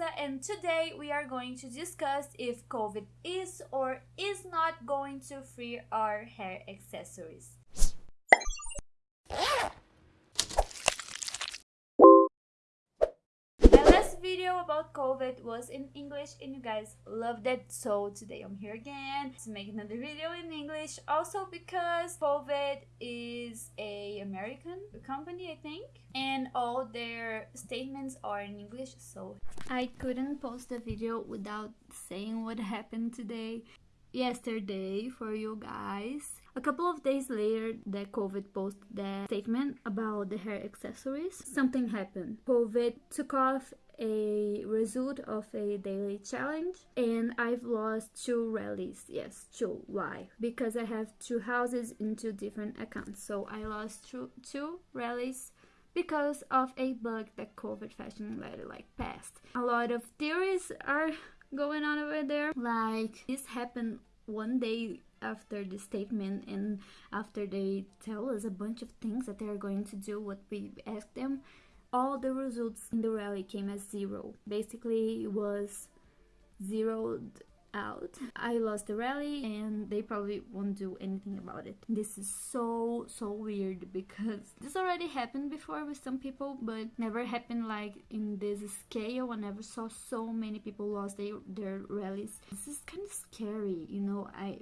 And today we are going to discuss if Covet is or is not going to free our hair accessories. My about Covet was in English and you guys loved it so today I'm here again to make another video in English also because Covet is a American company I think and all their statements are in English so I couldn't post a video without saying what happened today yesterday for you guys. A couple of days later that Covet posted that statement about the hair accessories, something happened. Covet took off a result of a daily challenge and I've lost two rallies. Yes, two. Why? Because I have two houses in two different accounts. So I lost two, two rallies because of a bug that Covet fashion letter like passed. A lot of theories are going on over there. Like this happened one day after the statement and after they tell us a bunch of things that they are going to do what we ask them all the results in the rally came as zero basically it was zeroed out. I lost the rally and they probably won't do anything about it. This is so so weird because this already happened before with some people but never happened like in this scale. I never saw so many people lost their, their rallies. This is kind of scary, you know. I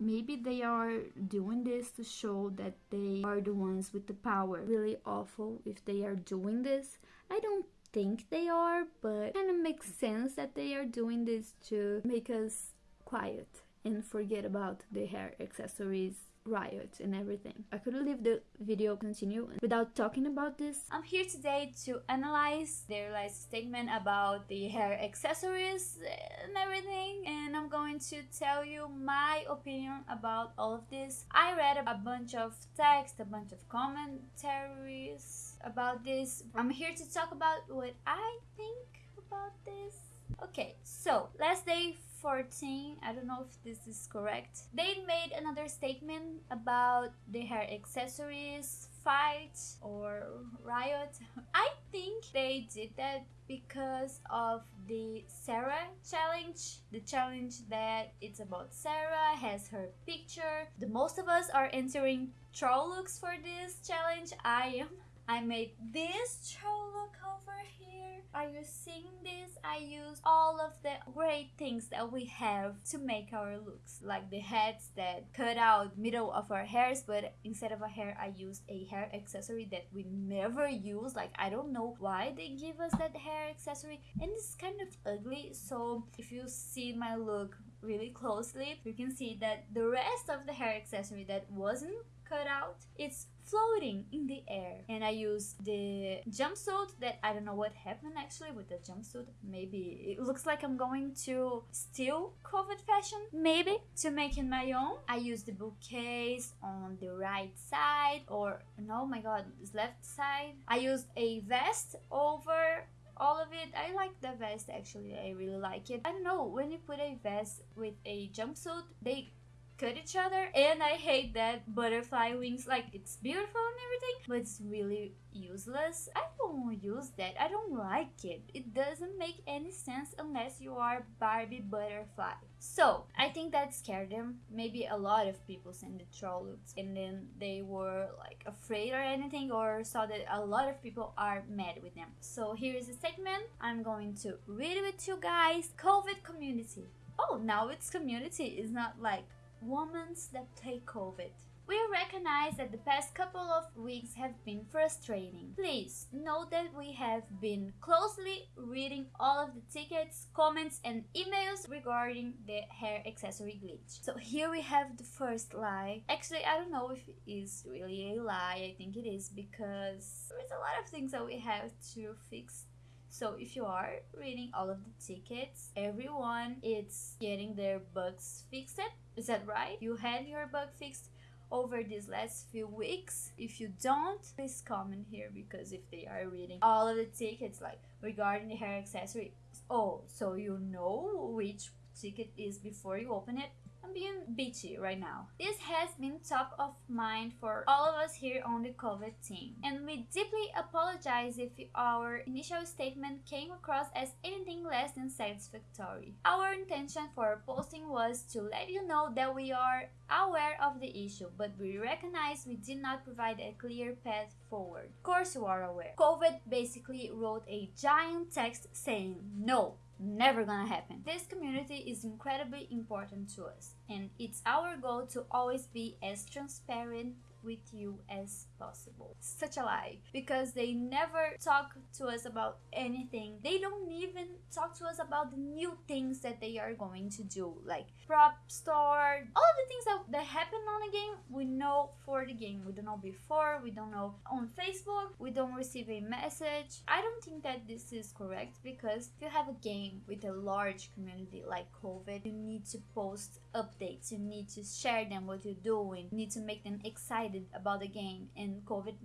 maybe they are doing this to show that they are the ones with the power. Really awful if they are doing this. I don't think they are, but kind of makes sense that they are doing this to make us quiet and forget about the hair accessories riots and everything. I couldn't leave the video continue without talking about this. I'm here today to analyze their last statement about the hair accessories and everything and I'm going to tell you my opinion about all of this. I read a bunch of text, a bunch of commentaries about this. I'm here to talk about what I think about this. Okay, so last day 14 i don't know if this is correct. They made another statement about the hair accessories fight or riot i think they did that because of the sarah challenge the challenge that it's about sarah has her picture. The most of us are entering troll looks for this challenge. I am I made this troll look over here. Are you seeing this? I use all of the great things that we have to make our looks. Like the heads that cut out middle of our hairs, but instead of a hair, I used a hair accessory that we never use. Like I don't know why they give us that hair accessory and it's kind of ugly. So if you see my look really closely, you can see that the rest of the hair accessory that wasn't cut out, it's floating in the air. And I used the jumpsuit that I don't know what happened actually with the jumpsuit. Maybe it looks like I'm going to steal Covet fashion, maybe to make it my own. I used the bookcase on the right side or no, my god, left side. I used a vest over all of it. I like the vest actually. I really like it. I don't know when you put a vest with a jumpsuit they cut each other and I hate that butterfly wings like it's beautiful and everything but it's really useless. I don't use that. I don't like it. It doesn't make any sense unless you are Barbie butterfly. So I think that scared them. Maybe a lot of people sent the troll looks and then they were like afraid or anything or saw that a lot of people are mad with them. So here is a statement I'm going to read it with you guys. Covet community. Oh now it's community. It's not like Women's that take Covet. We recognize that the past couple of weeks have been frustrating. Please note that we have been closely reading all of the tickets, comments and emails regarding the hair accessory glitch. So here we have the first lie. Actually, I don't know if it is really a lie. I think it is because there's a lot of things that we have to fix so if you are reading all of the tickets, everyone is getting their bugs fixed. Is that right? You had your bug fixed over these last few weeks. If you don't, please comment here because if they are reading all of the tickets like regarding the hair accessory, oh, so you know which ticket is before you open it I'm being bitchy right now. This has been top of mind for all of us here on the Covet team, and we deeply apologize if our initial statement came across as anything less than satisfactory. Our intention for posting was to let you know that we are aware of the issue, but we recognize we did not provide a clear path forward. Of course, you are aware. Covet basically wrote a giant text saying no never gonna happen. This community is incredibly important to us, and it's our goal to always be as transparent with you as possible. Such a lie because they never talk to us about anything. They don't even talk to us about the new things that they are going to do, like prop store, all the things that, that happen on the game. We know for the game, we don't know before, we don't know on Facebook, we don't receive a message. I don't think that this is correct because if you have a game with a large community like Covet, you need to post updates, you need to share them what you're doing, you need to make them excited about the game and Covet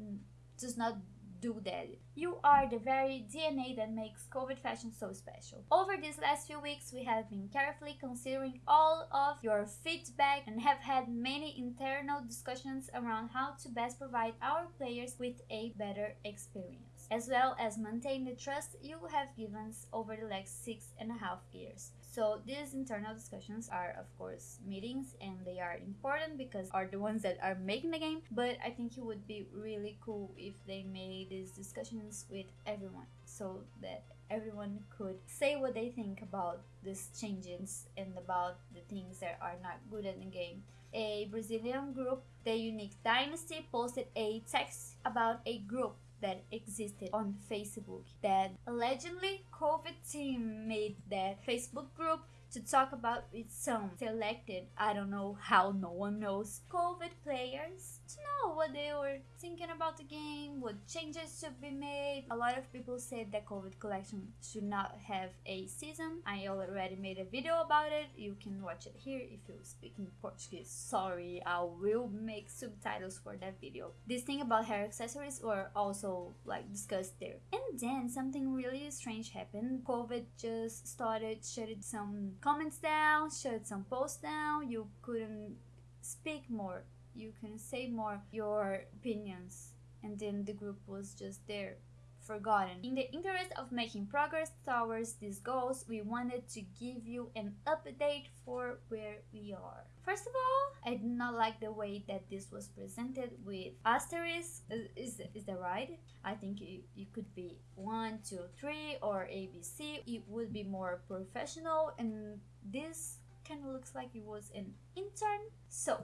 does not do that. You are the very DNA that makes Covet fashion so special. Over these last few weeks, we have been carefully considering all of your feedback and have had many internal discussions around how to best provide our players with a better experience, as well as maintain the trust you have given over the last six and a half years. So these internal discussions are of course meetings and they are important because are the ones that are making the game. But I think it would be really cool if they made these discussions with everyone so that everyone could say what they think about these changes and about the things that are not good in the game. A Brazilian group, the Unique Dynasty, posted a text about a group that existed on Facebook that allegedly Covet team made that Facebook group to talk about its some selected, I don't know how no one knows, Covet players to know what they were thinking about the game, what changes should be made. A lot of people said that Covet collection should not have a season. I already made a video about it. You can watch it here if you speak in Portuguese. Sorry, I will make subtitles for that video. This thing about hair accessories were also like discussed there. And then something really strange happened. Covet just started shutting some comments down, shut some posts down. You couldn't speak more. You can say more your opinions. And then the group was just there forgotten. In the interest of making progress towards these goals, we wanted to give you an update for where we are. First of all, I do not like the way that this was presented with asterisk. Uh, is, is that right? I think it, it could be 1, 2, 3 or ABC. It would be more professional and this kind of looks like it was an intern. So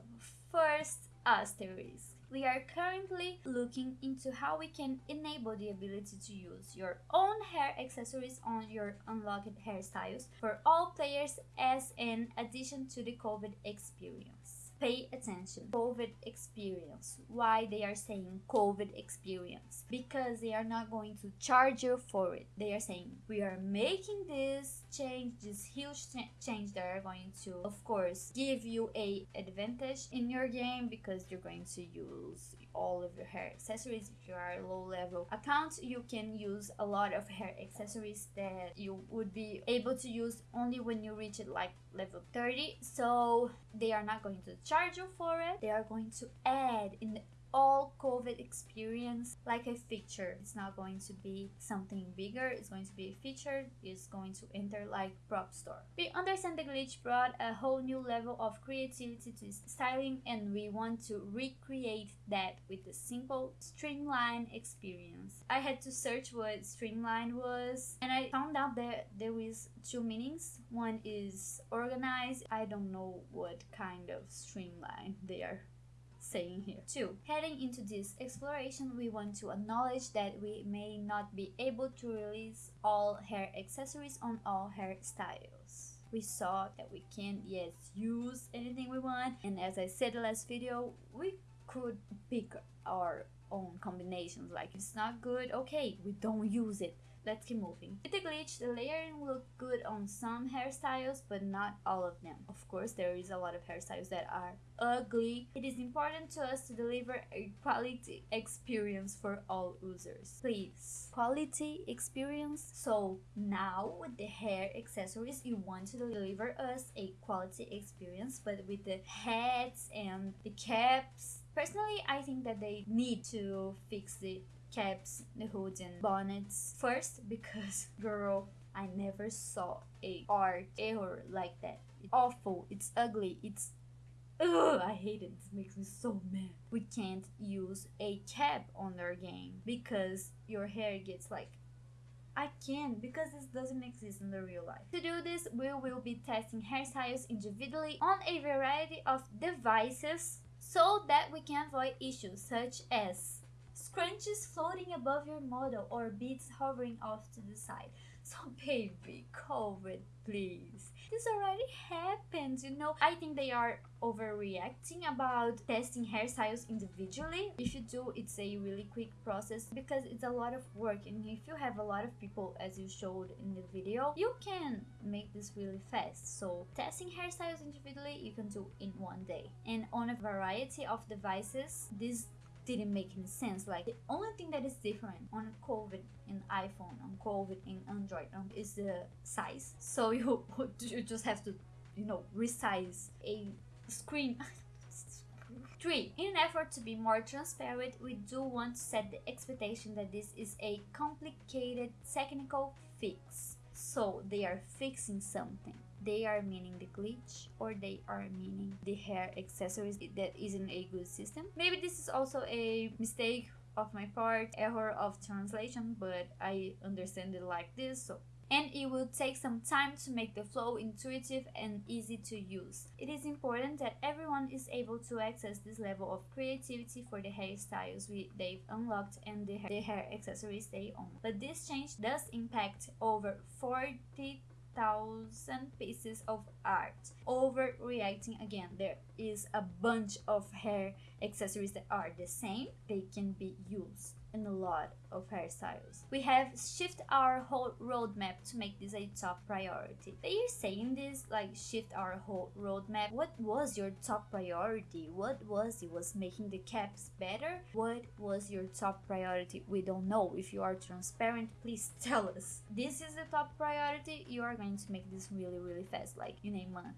First, asterisk. We are currently looking into how we can enable the ability to use your own hair accessories on your unlocked hairstyles for all players as an addition to the Covet experience pay attention. Covet experience. Why they are saying Covet experience? Because they are not going to charge you for it. They are saying we are making this change, this huge change that are going to, of course, give you a advantage in your game because you're going to use all of your hair accessories. If you are low level account, you can use a lot of hair accessories that you would be able to use only when you reach it like level 30. So they are not going to charge you for it. They are going to add in the all Covet experience like a feature. It's not going to be something bigger, it's going to be a feature, it's going to enter like prop store. We understand the glitch brought a whole new level of creativity to styling and we want to recreate that with a simple streamline experience. I had to search what streamline was and I found out that there was two meanings. One is organized. I don't know what kind of streamline they are saying here. Two, heading into this exploration, we want to acknowledge that we may not be able to release all hair accessories on all hairstyles. We saw that we can't yet use anything we want, and as I said the last video, we could pick our own combinations. Like, if it's not good, okay, we don't use it let's keep moving. With the glitch, the layering look good on some hairstyles, but not all of them. Of course, there is a lot of hairstyles that are ugly. It is important to us to deliver a quality experience for all users. Please, quality experience. So now with the hair accessories, you want to deliver us a quality experience, but with the hats and the caps. Personally, I think that they need to fix the caps, the hoods and bonnets first because girl, I never saw a art error like that. It's awful, it's ugly, it's Ugh, I hate it. This makes me so mad. We can't use a cap on our game because your hair gets like I can't because this doesn't exist in the real life. To do this, we will be testing hairstyles individually on a variety of devices so that we can avoid issues such as scrunchies floating above your model or beads hovering off to the side. So baby, Covet please. This already happened, you know. I think they are overreacting about testing hairstyles individually. If you do, it's a really quick process because it's a lot of work and if you have a lot of people as you showed in the video, you can make this really fast. So testing hairstyles individually, you can do in one day. And on a variety of devices, this didn't make any sense. Like the only thing that is different on Covet in iPhone, on Covet in Android, um, is the size. So you you just have to, you know, resize a screen. Three, in an effort to be more transparent, we do want to set the expectation that this is a complicated technical fix. So they are fixing something they are meaning the glitch or they are meaning the hair accessories that isn't a good system. Maybe this is also a mistake of my part, error of translation, but I understand it like this, so and it will take some time to make the flow intuitive and easy to use. It is important that everyone is able to access this level of creativity for the hairstyles we, they've unlocked and the, the hair accessories they own. But this change does impact over 40 thousand pieces of art. Overreacting again, there is a bunch of hair accessories that are the same, they can be used in a lot of hairstyles. We have shift our whole roadmap to make this a top priority. They are saying this like shift our whole roadmap. What was your top priority? What was it? Was making the caps better? What was your top priority? We don't know. If you are transparent, please tell us. This is the top priority. You are going to make this really really fast, like in a month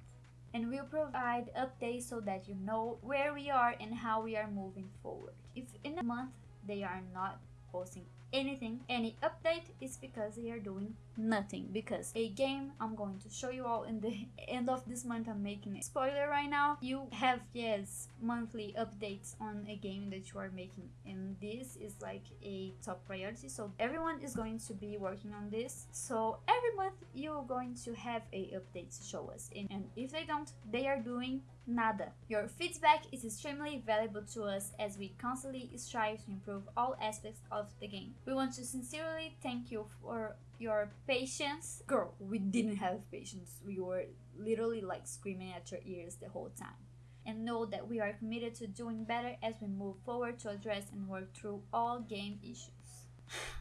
and we'll provide updates so that you know where we are and how we are moving forward. If in a month they are not posting anything. Any update is because they are doing nothing. Because a game i'm going to show you all in the end of this month. I'm making a spoiler right now. You have yes monthly updates on a game that you are making. And this is like a top priority. So everyone is going to be working on this. So every month you're going to have a update to show us. And, and if they don't they are doing nada your feedback is extremely valuable to us as we constantly strive to improve all aspects of the game we want to sincerely thank you for your patience. Girl, we didn't have patience. We were literally like screaming at your ears the whole time. And know that we are committed to doing better as we move forward to address and work through all game issues.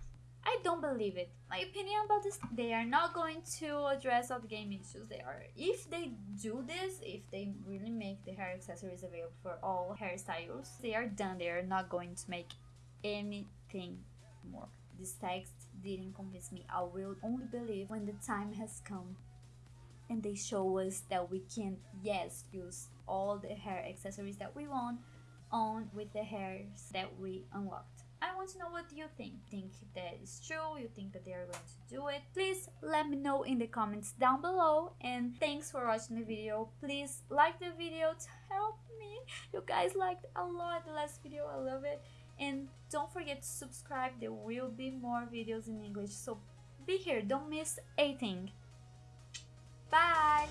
I don't believe it. My opinion about this, they are not going to address all the game issues. They are, if they do this, if they really make the hair accessories available for all hairstyles, they are done. They are not going to make anything more. This text didn't convince me. I will only believe when the time has come and they show us that we can, yes, use all the hair accessories that we want on with the hairs that we unlocked. I want to know what you think. Think that is true? You think that they are going to do it? Please let me know in the comments down below. And thanks for watching the video. Please like the video to help me. You guys liked a lot the last video. I love it and don't forget to subscribe there will be more videos in English so be here don't miss a thing bye